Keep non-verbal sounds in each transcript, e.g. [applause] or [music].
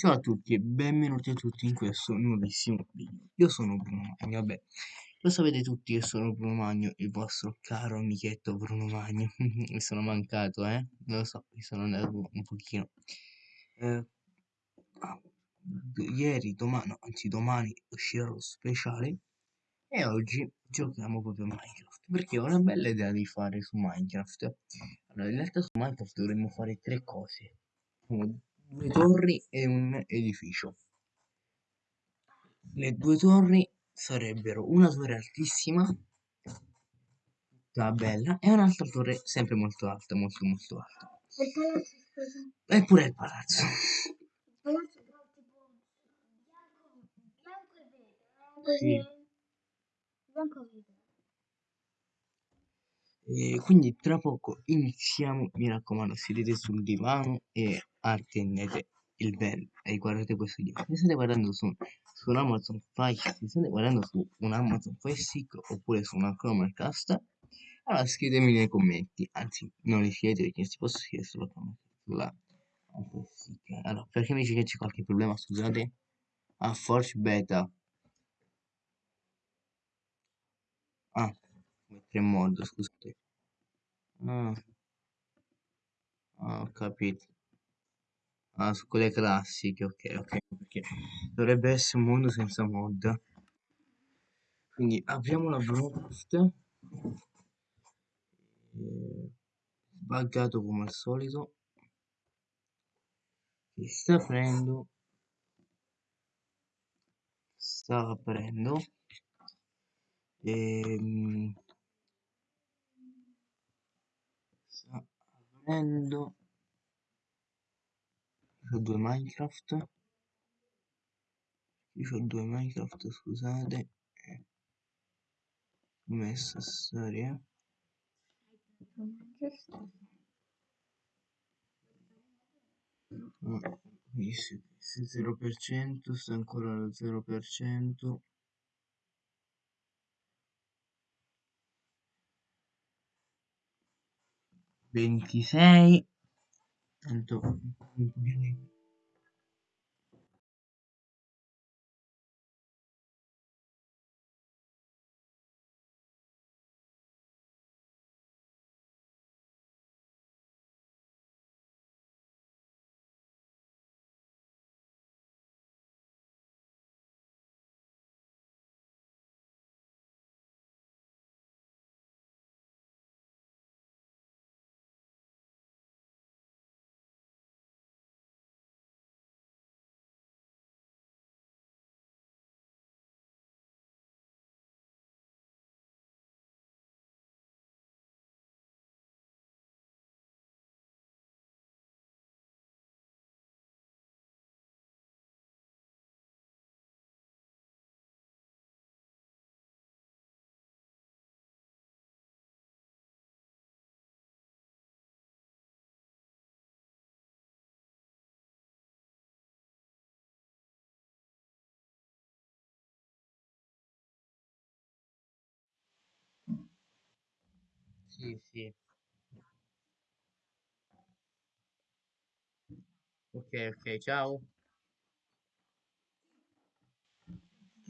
Ciao a tutti e benvenuti a tutti in questo nuovissimo video. Io sono Bruno Magno, vabbè, lo sapete tutti che sono Bruno Magno, il vostro caro amichetto Bruno Magno. [laughs] mi sono mancato, eh? Lo so, mi sono andato un pochino. Eh, ah, ieri, domani, anzi domani uscirà lo speciale e oggi giochiamo proprio Minecraft perché ho una bella idea di fare su Minecraft. Allora, in realtà su Minecraft dovremmo fare tre cose due torri e un edificio. Le due torri sarebbero una torre altissima, tutta bella, e un'altra torre sempre molto alta, molto molto alta. E il palazzo, scusa. Il palazzo. Il palazzo però tipo bianco, bianco e verde. Sì. Bianco e verde. E quindi tra poco iniziamo, mi raccomando, sedete sul divano e attendete il bello e guardate questo video. Se state guardando su, su un Amazon Fire, se state guardando su un Amazon Fire Stick oppure su una Chromecast, allora scrivetemi nei commenti, anzi non li scrivete perché si può scrivere sulla Stick. Allora, perché mi dice che c'è qualche problema, scusate? Ah, Forge Beta. Ah, mettere in modo, scusate. Ah. ah, ho capito. Ah, su quelle classiche, ok, ok, perché dovrebbe essere un mondo senza mod. Quindi apriamo la broadcast. Buggato come al solito. Si sta aprendo. Sta aprendo. E, ehm, sta aprendo ho due Minecraft. Io ho due Minecraft scusate. Ho messo storia. Ah, se 0% sta ancora allo 0% ventisei tanto un Sì, sì. Ok, ok, ciao.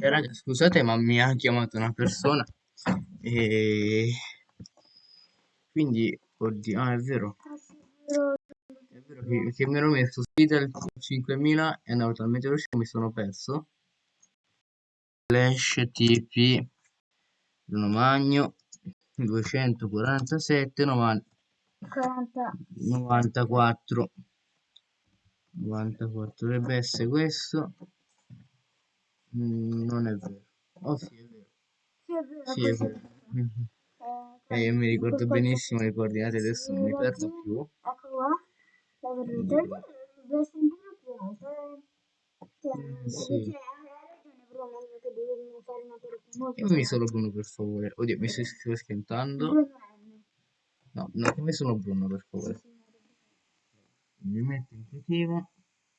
Eh, raga, scusate, ma mi ha chiamato una persona e quindi, oddio, ah, è vero. È vero che, che mi ero messo sfida il 5000 e andavo talmente veloce che mi sono perso. Flash TP Bruno Magno 247 90, 94 94 dovrebbe essere questo. Mm, non è vero. Oh sì è vero. Sì è vero, sì, è vero. Eh, eh, io mi ricordo benissimo le coordinate adesso non mi perdo più. ecco qua la vedete? Deve sentire più alto eh, sì. Io mi sono Bruno per favore. Oddio, mi sto schiantando. No, no, come sono Bruno per favore. mi metto in creativo,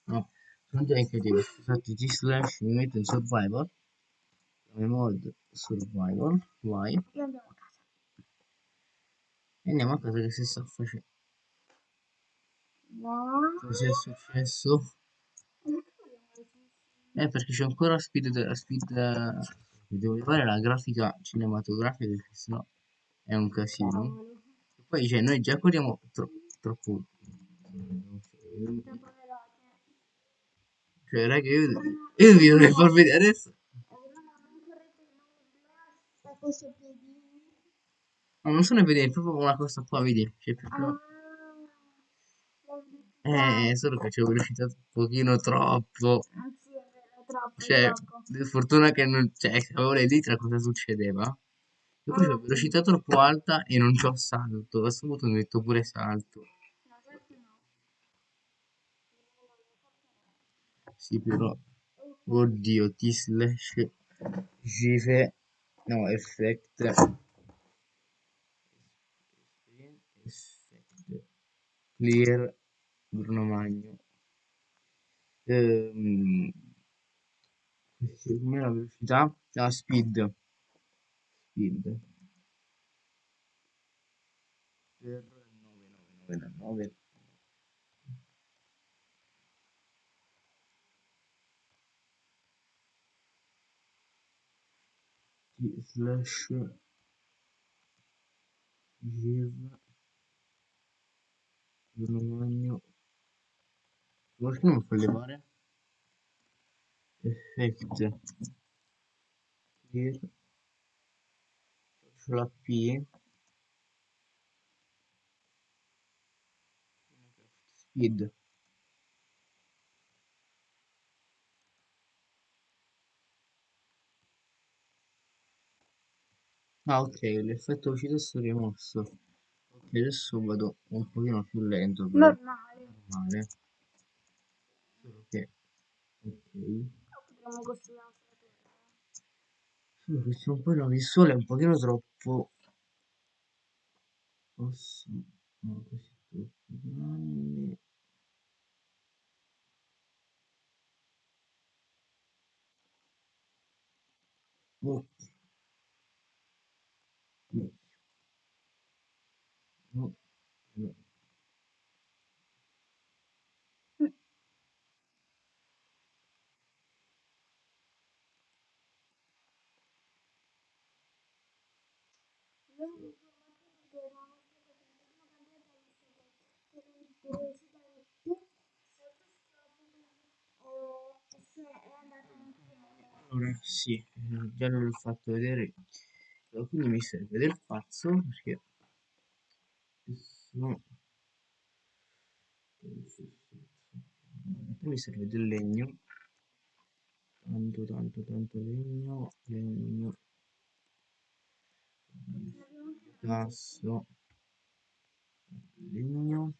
no, sono già in creativo, scusate, G slash, mi metto in survival, come mod survival, vai, Io andiamo a casa. e andiamo a casa che si sta facendo. No. Cosa è successo? Eh, perché c'è ancora speed, speed, devo fare la grafica cinematografica, perché sennò è un casino. Poi, cioè, noi già corriamo tro- troppo... Cioè, raga, io, io vi dovrei far vedere adesso. No, non sono vedere, è proprio una cosa qua, vedi? Cioè, proprio... Eh, solo che ci ho velocizzato un pochino troppo. Troppo, Cioè, fortuna che non... Cioè, avevo le dita cosa succedeva? Io poi ho velocità troppo alta e non c'ho salto. A questo punto mi metto pure salto. No, certo no. Sì, però... Oddio, T slash GIFE... No, effect... Effect... Clear... Bruno Magno. Ehm... Com'è la velocità? La speed. Speed. Per 9999. T slash give Bruno Magno. Perché non fa levare? Effect. Clear. Faccio la P. Speed. Ah ok, l'effetto uscita è rimosso. Ok, adesso vado un pochino più lento però Normale. normale. Solo che Potremmo costruire un'altra torre. Solo che c'è un po' la visuale è un pochino troppo. Posso. No, così troppo grande. Ok. No, no, no. Abbiamo informato che la nostra presentazione cambiata visto che per recitare più sottostrofe e se è andata anche Allora, sì, già l'ho fatto vedere. Quindi mi serve del pazzo perché poi mi serve del legno. Tanto, tanto, tanto legno, legno, tasso, legno,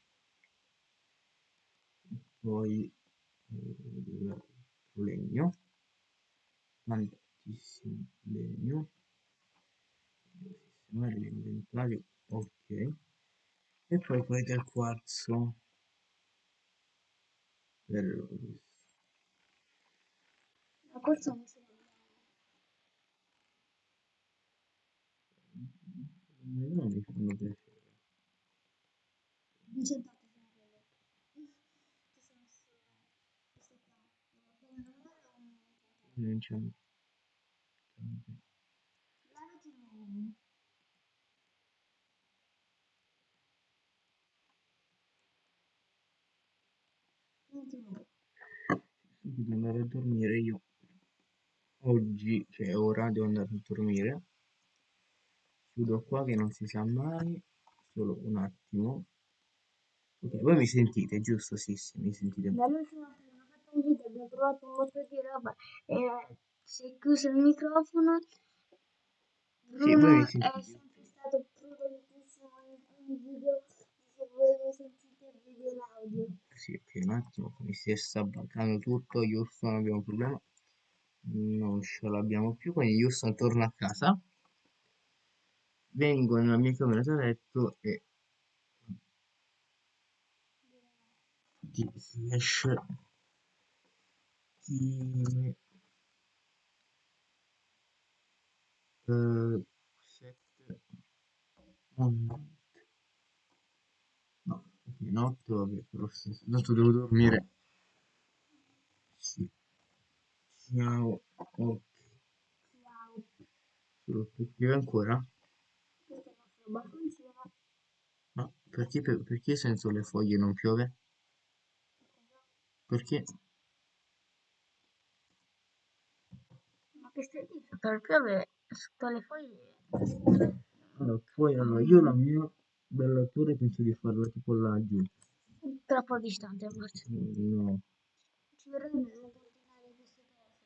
poi eh, legno, tantissimo legno, sistemare l'inventario, ok, e poi poi del quarzo, bello questo. Ma questo non ce Non mi fanno piacere. Incentrato Non c'è. Lavati nuovo. devo andare a dormire io. Oggi, cioè ora, devo andare a dormire. Chiudo qua che non si sa mai. Solo un attimo. Ok, voi mi sentite, giusto? Sì, sì, mi sentite. Fatto un video abbiamo trovato un botto di roba e si è chiuso il microfono. Sì, Bruno mi è sempre stato prudentissimo in ogni video. Se voi lo sentite il video l'audio. Sì, ok, un attimo, mi si sta bloccando tutto. Houston abbiamo un problema. Non ce l'abbiamo più, quindi Houston torna a casa. Vengo nella mia camera da letto e metti slash time eh, set on. No, notte, vabbè, però stesso. Tanto devo dormire. Sì. Ciao, ok. Ciao. Solo tu scrivi ancora? Nostro balconcino. No, perché, per- perché senza le foglie non piove? Perché? Ma che stai dicendo? Per piove sotto le foglie. Allora, poi allora, io la mia bella torre penso di farla tipo laggiù. Troppo distante forse. No, Ci vorrebbe ordinare queste cose.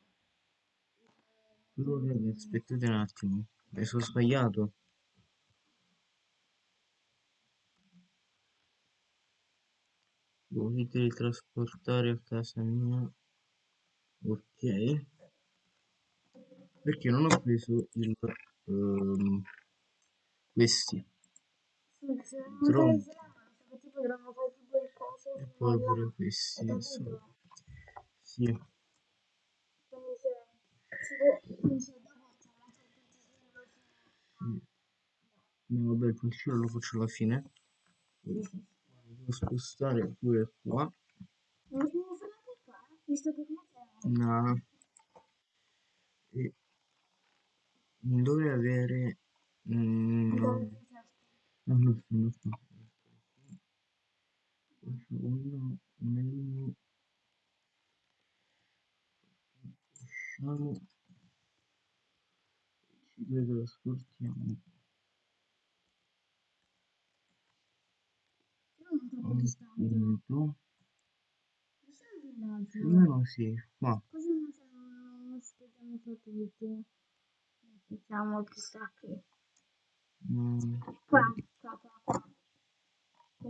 però aspettate un attimo, mi sono sbagliato. Devo teletrasportare a casa mia. Ok. Perché non ho preso il... ehm, questi. Sì, coso E poi pure questi. Insomma. Sì. Sì. No, vabbè, il punticino lo faccio alla fine. Devo spostare pure qua. Deve fare anche qua, visto che siamo. No. E non dovrei avere... mm, no, no, non sto, non sto. Uno, meno, usciamo, ci teletrasportiamo. Non troppo distante. Questo è il villaggio. Più o meno sì, qua. Così non siamo, spieghiamo tutti. Diciamo chissà che. Mm, Qua, qua, qua, qua.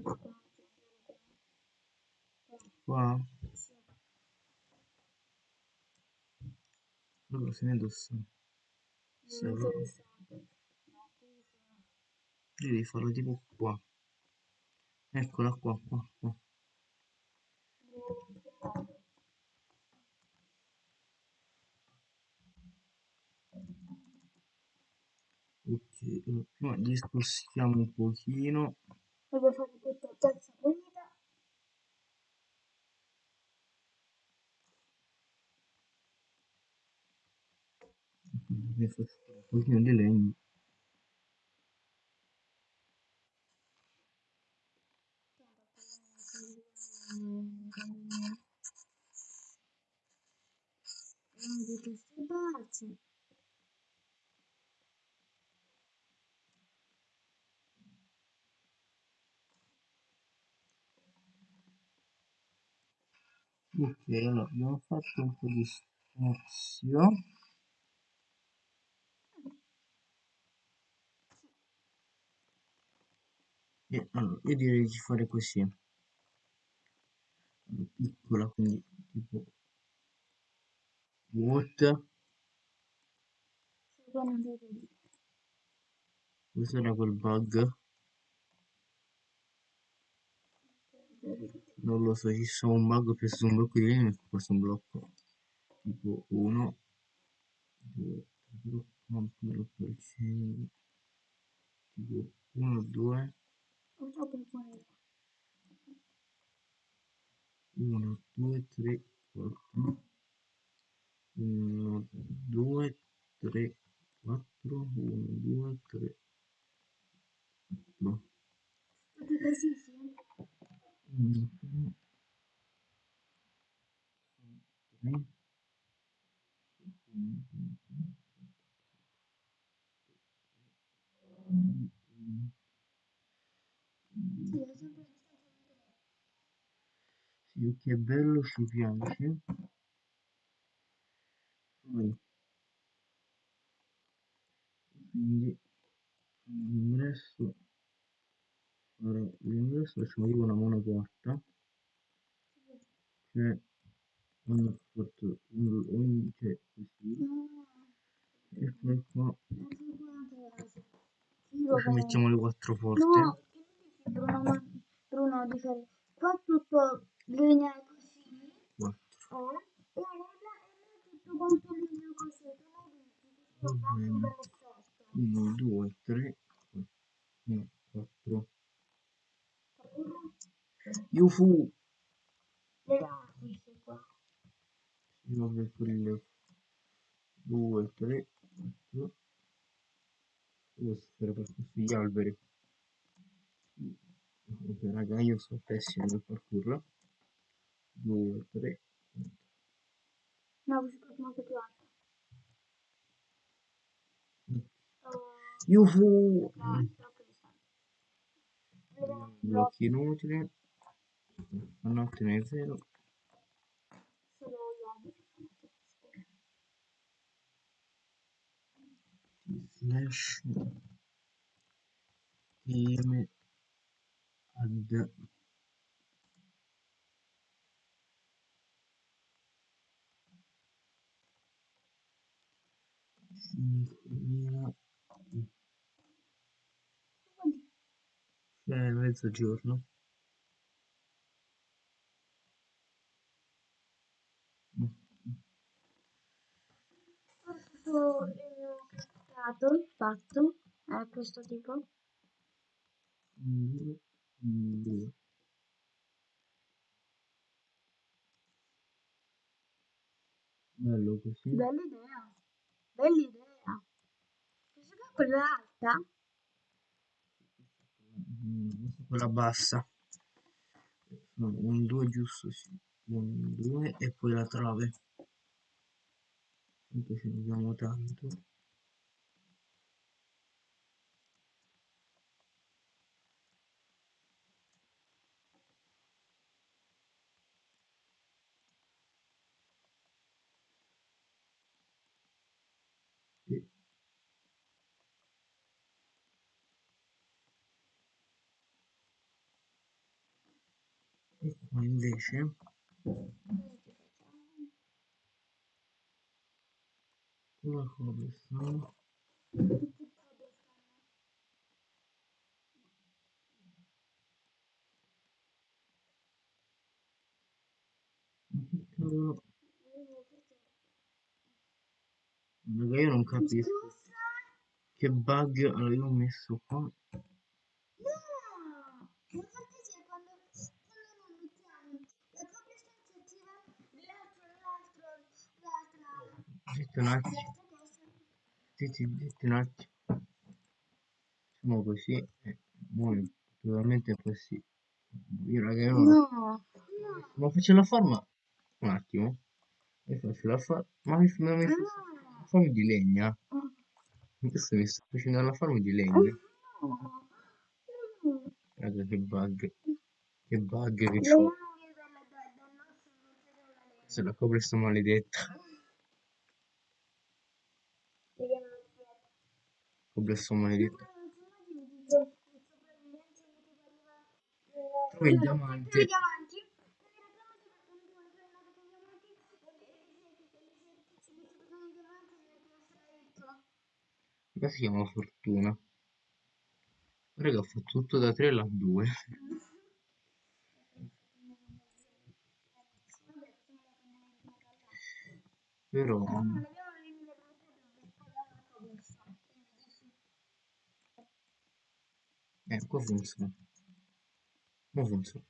Qua. qua. Sì. Allora, se ne indossa. Non Sì, è allora, interessante. No, qui sono. devi farlo tipo qua. Eccola qua, qua, qua. Ok, allora, prima discostiamo un pochino. Voglio fare questa terza pulita. Mi faccio un pochino di legno. Non di queste parti. Ok, allora abbiamo fatto un po' di spazio. E allora, io direi di fare così. Piccola, quindi tipo what. Questo era quel bug. Non lo so, ci sono un bug, ho preso un blocco di legno e ho preso un blocco. Tipo 1, 2, 3, 4, 5, tipo 1, 2, Ho troppo il cuore. 1, 2, 3, 4, 1, 2, 3, 4, 1, 2, 3, 4. Tutti così, sì. 1, 3, 3, 1, 2, 3, Sì, è sempre a distanza di tre. Sì, che bello, ci piace. Poi, quindi, l'ingresso, allora, l'ingresso facciamo tipo una monoporta, cioè ogni porta, ogni, ogni- cioè così, No, e poi qua poi ci mettiamo le quattro porte. No, Bruno. Bruno di fare qua tutto linea è così, 4, eh, e là è tutto quanto linea così, tu non dici, così va fa un bene. bel effetto. 1, 2, 3, 1, 4. Yufu! Sì, vabbè, quelle 2, 3, 4. Devo stare per questi alberi. Ok, raga, io sono pessimo nel parkour. 2, 3, No, questa qua è molto più alta. Oh, Yufu! Blocchi inutili. Notte nel zero. solo gli alberi. Slash. Team. Add. Cinquemila. Eh, mezzogiorno. Questo stato fatto è questo tipo. Un, due. Bello così. Bella idea. Bella idea. Questa qua è quella alta? Mm, questa è quella bassa. No, un 2 giusto, sì. Un 2 e poi la trave. Ce ne abbiamo tanto. Invece cavolo raga io non capisco che bug ho messo qua No! Infatti c'è quando, quando non mettiamo la cobblestone si attiva l'altro, l'altro, l'altra, zitti un attimo l'altra cosa. zitti, zitti un attimo facciamo così e muoio naturalmente così io raga No, no. ma faccio la forma un attimo e faccio la forma ma mi ma mi faccio la forma di legna adesso mi sto facendo la forma di legna No. No. Guarda che bug, che bug che c'ho. Se la copre sto maledetta. Copre sto maledetta. Trovi il diamante. Qua si chiama fortuna. Raga, ho fatto tutto da 3 alla 2. Però, qua funziona. Non funziona.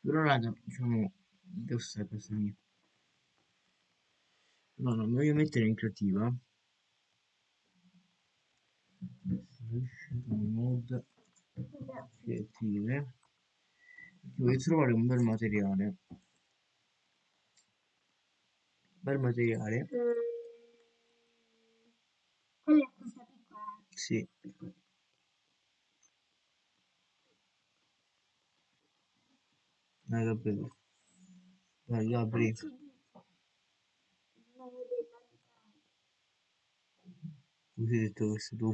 Però raga, diciamo, devo stare questa mia. No, mi voglio mettere in creativa. Mod creative. Voglio trovare un bel materiale. Bel materiale. Quella è questa piccola. Sì. Dai, Gabriele. Dai, vedeva Così hai detto questo tu.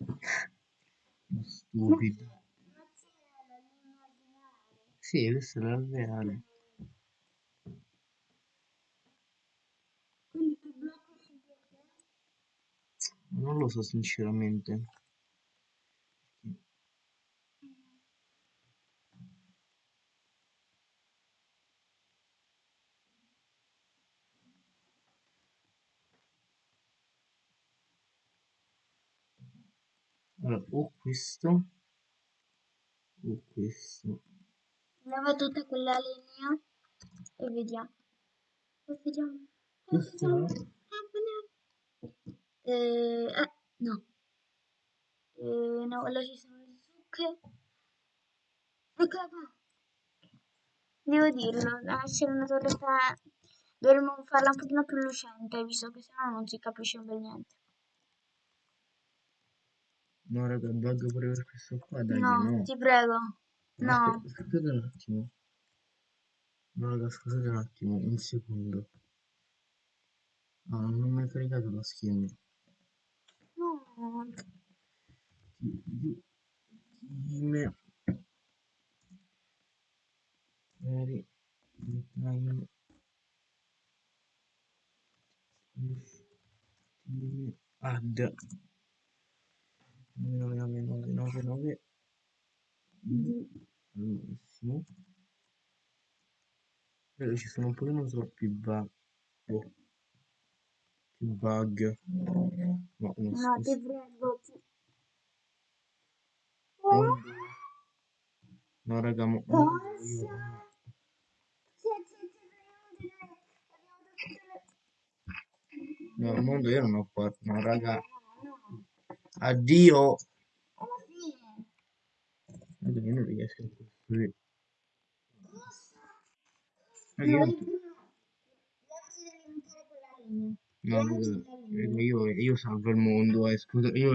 [laughs] Stupido. Sì, questa è la reale. non lo so sinceramente. Allora, o questo o questo. Leva tutta quella linea e vediamo. E vediamo. E. Eh. Eh, no. Eh, no, là ci sono le zucche. Eccola qua. Devo dirlo, deve essere una torretta... Dovremmo farla un pochino più lucente, visto che sennò non si capisce bel niente. No, raga, bug pure per questo qua, dai, No, no. ti prego. No, No. Scusate un attimo. No, raga, scusate un attimo, un secondo. No, non mi hai caricato la skin. Ti- Time. Very. Time. Time. Add. 99999. Al massimo. Però ci sono un pochino troppi bug. Oh. Bug. No, no, No, ti prego. Mondo. No, raga, mondo Cosa? No, il mondo io non ho fatto. No, raga. No, no, addio. alla fine. Raga, io non riesco a costruire. Cosa? Raga, No, io... quella linea. No, raga, io, io salvo il mondo, eh, scusa, io